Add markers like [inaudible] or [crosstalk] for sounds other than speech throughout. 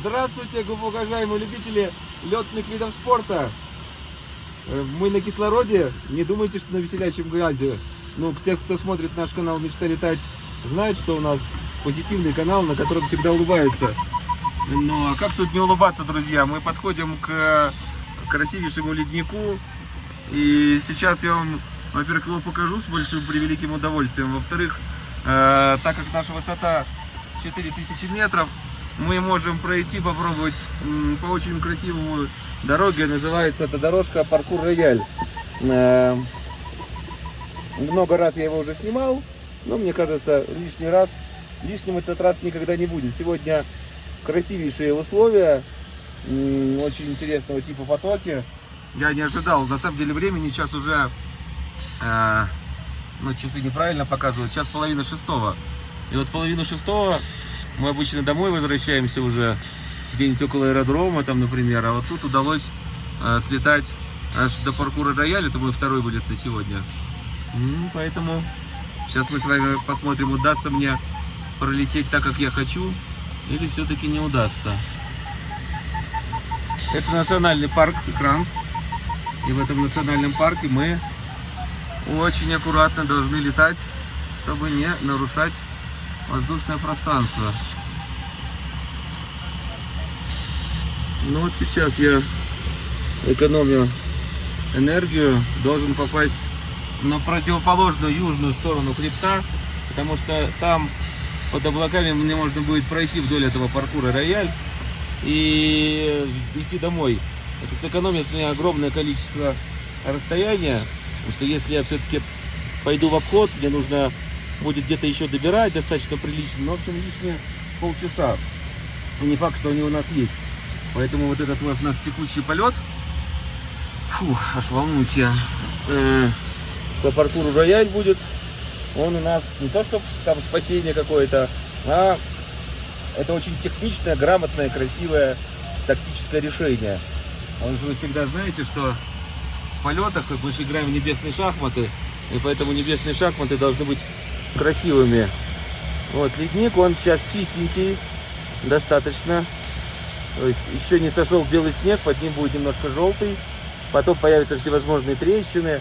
Здравствуйте, уважаемые любители летных видов спорта. Э, Мы на кислороде. Не думайте, что на веселячем газе. Ну, те, кто смотрит наш канал «Мечта летать», знают, что у нас позитивный канал, на котором всегда улыбаются. Ну, а как тут не улыбаться, друзья? Мы подходим к красивейшему леднику. И сейчас я вам, во-первых, его покажу с большим превеликим удовольствием. Во-вторых, э, так как наша высота 4000 метров, мы можем пройти, попробовать м, по очень красивому дороге. Называется эта дорожка паркур рояль. Э, много раз я его уже снимал, но мне кажется, лишний раз, лишним этот раз никогда не будет. Сегодня красивейшие условия, очень интересного типа потоки. Я не ожидал, на самом деле времени сейчас уже, э, ну часы неправильно показывают, сейчас половина шестого. И вот половину шестого мы обычно домой возвращаемся уже, где-нибудь около аэродрома там, например, а вот тут удалось э, слетать аж до паркура рояль, это мой второй будет на сегодня. М, Поэтому сейчас мы с вами посмотрим, удастся мне пролететь так, как я хочу, или все-таки не удастся. Это национальный парк Кранс. И в этом национальном парке мы очень аккуратно должны летать, чтобы не нарушать воздушное пространство. Ну вот сейчас я экономлю энергию, должен попасть на противоположную южную сторону хребта, потому что там под облаками мне можно будет пройти вдоль этого паркура рояль и идти домой. Это сэкономит мне огромное количество расстояния, потому что если я все-таки пойду в обход, мне нужно будет где-то еще добирать достаточно прилично, но в общем лишние полчаса. И не факт, что они у нас есть. Поэтому вот этот вот у нас текущий полет, фу, аж волнуюсь я, э, по паркуру рояль будет, он у нас не то, что там спасение какое-то, а это очень техничное, грамотное, красивое тактическое решение. Он же вы всегда знаете, что полетах мы же играем в небесные шахматы, и поэтому небесные шахматы должны быть красивыми. Вот ледник, он сейчас чистенький, достаточно. То есть еще не сошел белый снег, под ним будет немножко желтый. Потом появятся всевозможные трещины.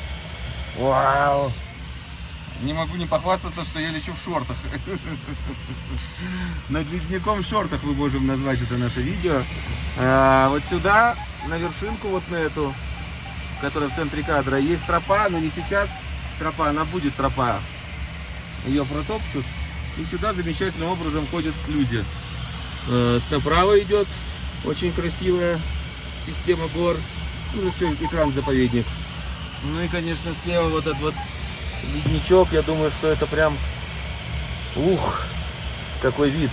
Вау! Не могу не похвастаться, что я лечу в шортах. Над ледником в шортах мы можем назвать это наше видео. А, вот сюда, на вершинку, вот на эту, которая в центре кадра, есть тропа, но не сейчас тропа, она будет тропа. Ее протопчут. И сюда замечательным образом ходят люди. Э, Направо идет очень красивая система гор. Ну, все, экран заповедник. Ну и, конечно, слева вот этот вот ледничок. Я думаю, что это прям... Ух, какой вид.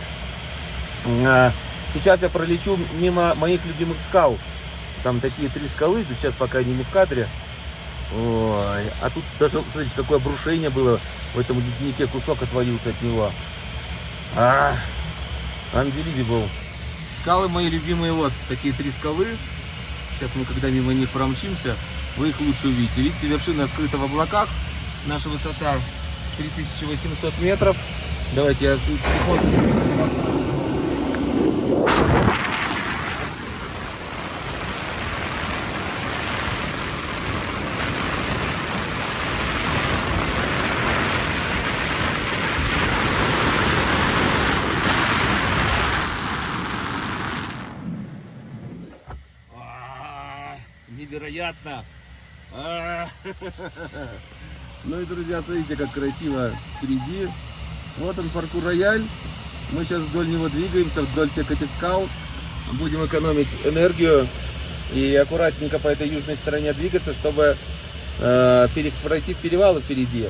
А, Сейчас я пролечу мимо моих любимых скал. Там такие три скалы, но сейчас пока они не в кадре. Ой, а тут даже, смотрите, какое обрушение было в этом леднике, кусок отвалился от него. А, unbelievable. Скалы мои любимые, вот такие три скалы. Сейчас мы, когда мимо них промчимся, вы их лучше увидите. Видите, вершина скрыта в облаках. Наша высота 3800 метров. Давайте я секунду. Невероятно! А. [laughs] Ну и, друзья, смотрите, как красиво впереди. Вот он, паркур рояль. Мы сейчас вдоль него двигаемся, вдоль всех этих скал. Будем экономить энергию и аккуратненько по этой южной стороне двигаться, чтобы э, пройти в перевалы впереди.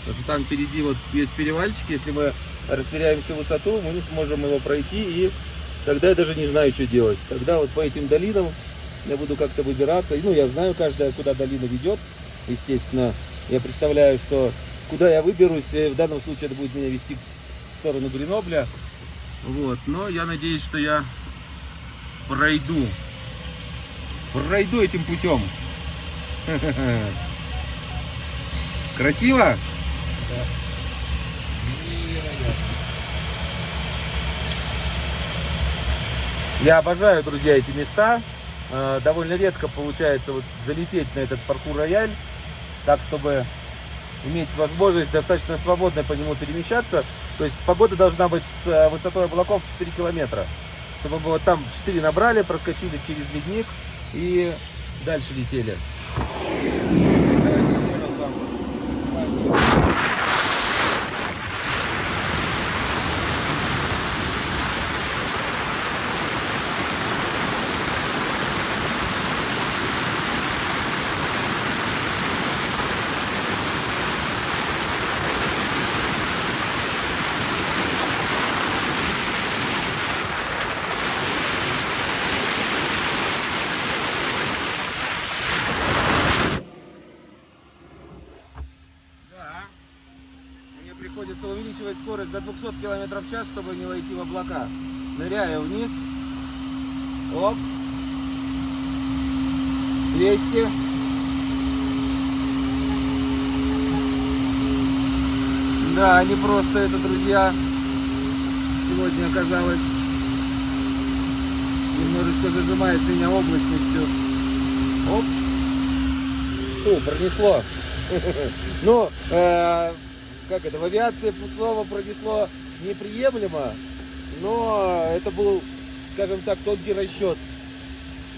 Потому что там впереди вот есть перевальчик, если мы растеряем всю высоту, мы не сможем его пройти, и тогда я даже не знаю, что делать. Тогда вот по этим долинам я буду как-то выбираться. Ну, я знаю каждая, куда долина ведет, естественно. Я представляю, что куда я выберусь, э, в данном случае это будет меня вести в сторону Гренобля. Вот, но я надеюсь, что я пройду. Пройду этим путем. [laughs] Красиво? Я обожаю, друзья, эти места. Э, довольно редко получается вот залететь на этот паркур-рояль, так, чтобы иметь возможность достаточно свободно по нему перемещаться. То есть погода должна быть с э, высотой облаков 4 километра. Чтобы мы вот там 4 набрали, проскочили через ледник и дальше летели. Давайте еще раз вам снимайте. Да. Мне приходится увеличивать скорость до 200 км в час, чтобы не войти в облака. Ныряю вниз. Оп. 200. Да, не просто это, друзья. Сегодня оказалось. Немножечко зажимает меня облачностью. Оп. Фу, пронесло. [laughs] Ну, э, как это, в авиации слово пронесло неприемлемо, но это был, скажем так, тонкий расчет.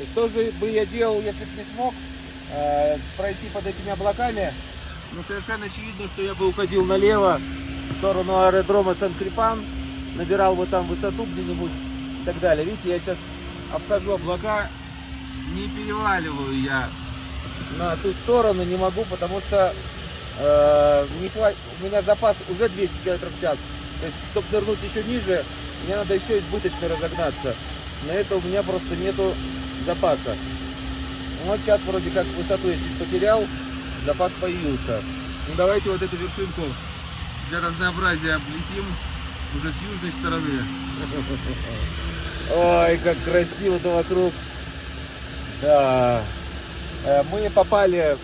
И что же бы я делал, если бы не смог э, пройти под этими облаками? Ну, совершенно очевидно, что я бы уходил налево, в сторону аэродрома Сан-Крипан, набирал бы там высоту где-нибудь и так далее. Видите, я сейчас обхожу облака, не переваливаю я на ту сторону не могу, потому что э, не хват... у меня запас уже 200 км в час. То есть, чтобы нырнуть еще ниже, мне надо еще избыточно разогнаться. На это у меня просто нету запаса. Ну, вот сейчас вроде как высоту я чуть потерял, запас появился. Ну давайте вот эту вершинку для разнообразия облетим уже с южной стороны. [laughs] Ой, как красиво-то вокруг. Да. Э, мы попали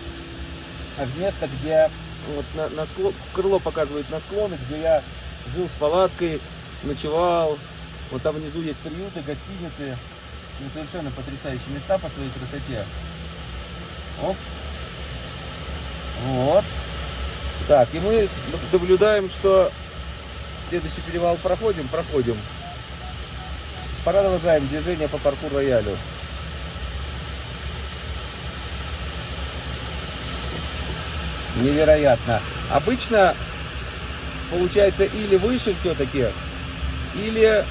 в место, где вот на, на склон, крыло показывает на склоны, где я жил с палаткой, ночевал. Вот там внизу есть приюты, гостиницы. Ну, совершенно потрясающие места по своей красоте. Оп. Вот. Так, и мы наблюдаем, что следующий перевал проходим, проходим. Продолжаем движение по паркур невероятно. Обычно получается или выше все-таки, или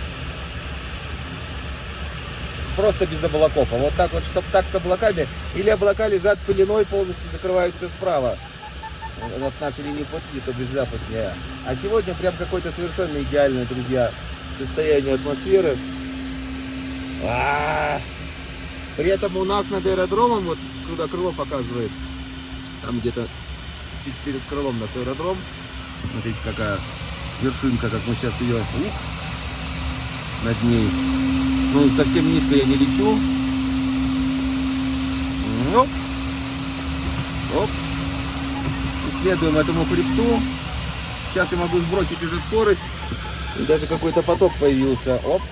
просто без облаков. А вот так вот, чтобы так с облаками, или облака лежат пеленой, полностью закрывают все справа. Вот нашей линии пути, то без западнее. А сегодня прям какое-то совершенно идеальное, друзья, состояние атмосферы. А -а -а. При этом у нас над аэродромом, вот куда крыло показывает, там где-то чуть перед крылом наш аэродром. Смотрите, какая вершинка, как мы сейчас ее ух, над ней. Ну, совсем низко я не лечу. Оп. Оп. Исследуем этому хребту. Сейчас я могу сбросить уже скорость. И даже какой-то поток появился. Оп.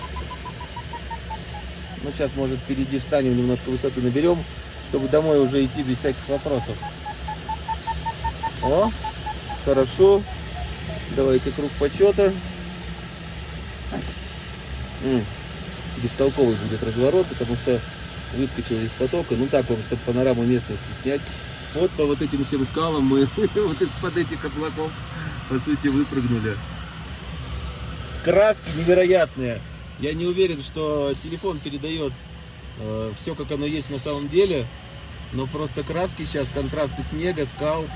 Ну, сейчас, может, впереди встанем, немножко высоту наберем, чтобы домой уже идти без всяких вопросов. О, хорошо. Давайте круг почета. М -м, бестолковый будет разворот, потому что выскочил из потока. Ну так вам, чтобы панораму местности снять. Вот по вот этим всем скалам мы [laughs] вот из-под этих облаков, по сути, выпрыгнули. Краски невероятные. Я не уверен, что телефон передает э, все, как оно есть на самом деле. Но просто краски сейчас, контрасты снега, скал,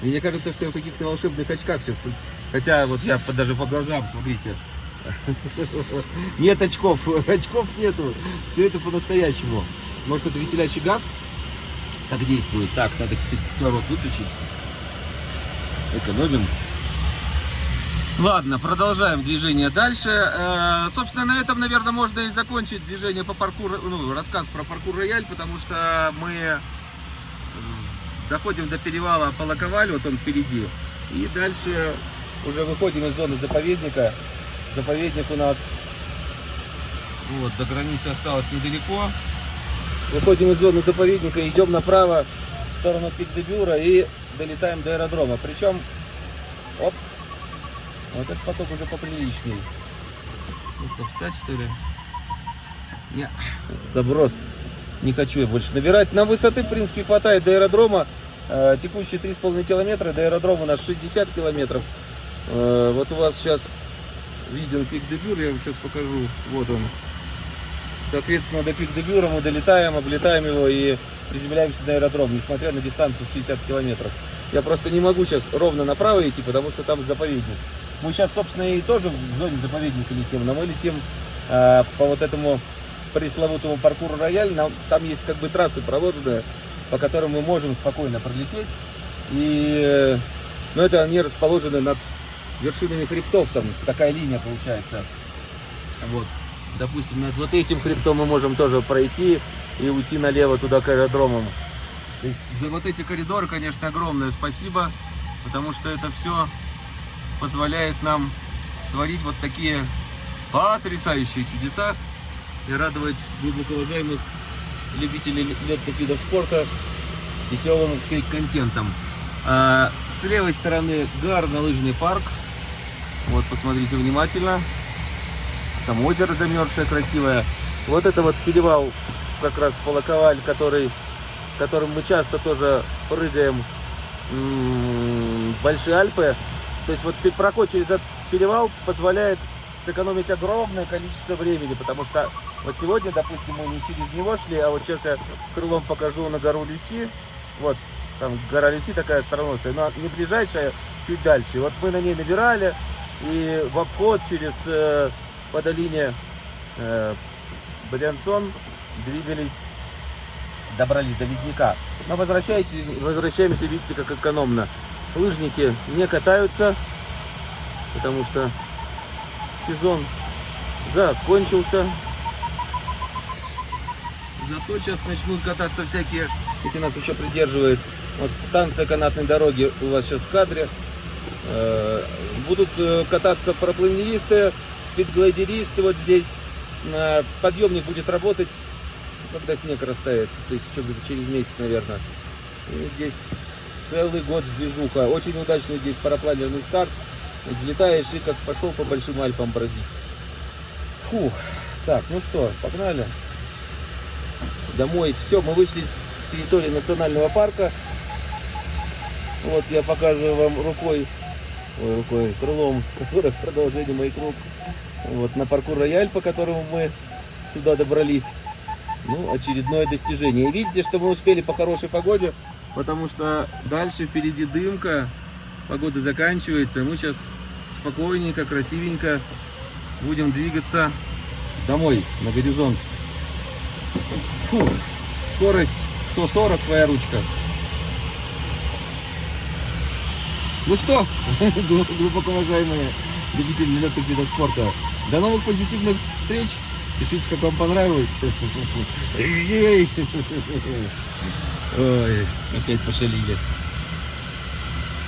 мне кажется, что я в каких-то волшебных очках сейчас. Хотя вот я даже по глазам, смотрите. [laughs] Нет очков, [laughs] очков нету. Все это по-настоящему. Может это веселящий газ? Так действует. Так, надо, кстати, кислород выключить. Экономим. Ладно, продолжаем движение дальше. Э, собственно, на этом, наверное, можно и закончить движение по паркуру, ну, рассказ про паркур рояль, потому что мы доходим до перевала Палаковаль, вот он впереди. И дальше уже выходим из зоны заповедника. Заповедник у нас вот, до границы осталось недалеко. Выходим из зоны заповедника, идем направо в сторону Пик-де-Бюра и долетаем до аэродрома. Причем, оп, вот этот поток уже поприличней. Ну встать что ли? Не, заброс. Не хочу я больше набирать. На высоты, в принципе, хватает до аэродрома. Э, Текущие 3,5 километра, до аэродрома у нас 60 километров. Э, Вот у вас сейчас виден пик Дебюр, я вам сейчас покажу. Вот он. Соответственно, до пик Дебюра мы долетаем, облетаем его и приземляемся на аэродром, несмотря на дистанцию в 60 километров. Я просто не могу сейчас ровно направо идти, потому что там заповедник. Мы сейчас, собственно, и тоже в зоне заповедника летим, но мы летим э, по вот этому пресловутому паркуру рояль. Нам, там есть как бы трассы проложенные, по которым мы можем спокойно пролететь. И, э, но это они расположены над вершинами хребтов, там такая линия получается. Вот. Допустим, над вот этим хребтом мы можем тоже пройти и уйти налево туда к аэродромам. То есть за вот эти коридоры, конечно, огромное спасибо, потому что это все позволяет нам творить вот такие потрясающие чудеса и радовать глубоко уважаемых любителей летных видов спорта веселым контентом. А, с левой стороны горно-лыжный парк. Вот, посмотрите внимательно. Там озеро замерзшее, красивое. Вот это вот перевал, как раз Полоковаль, который, которым мы часто тоже прыгаем м, в Большие Альпы. То есть вот проход через этот перевал позволяет сэкономить огромное количество времени, потому что вот сегодня, допустим, мы не через него шли, а вот сейчас я крылом покажу на гору Люси. Вот, там гора Люси такая остроносая, но не ближайшая, чуть дальше. Вот мы на ней набирали, и в обход через э, по долине э, Брянсон двигались, добрались до ледника. Но возвращаемся, видите, как экономно. Лыжники не катаются, потому что сезон закончился. Зато сейчас начнут кататься всякие, эти нас еще придерживает. Вот станция канатной дороги у вас сейчас в кадре. Э, Будут э, кататься парапланеристы, спидглайдеристы вот здесь. Э, Подъемник будет работать, когда снег растает, то есть еще где-то через месяц, наверное. И здесь целый год движуха. Очень удачный здесь парапланерный старт. Взлетаешь и как пошел по Большим Альпам бродить. Фух. Так, ну что, погнали. Домой. Все, мы вышли с территории национального парка. Вот я показываю вам рукой, ой, рукой, крылом, [laughs] которое продолжение моих рук. Вот на паркур рояль, по которому мы сюда добрались. Ну, очередное достижение. Видите, что мы успели по хорошей погоде, потому что дальше впереди дымка, погода заканчивается. Мы сейчас спокойненько, красивенько будем двигаться домой, на горизонт. Фу, скорость 140, твоя ручка. Ну что, [laughs] глубоко уважаемые любители летных видов спорта, до новых позитивных встреч. Пишите, как вам понравилось. [laughs] [laughs] Ой, опять пошалили.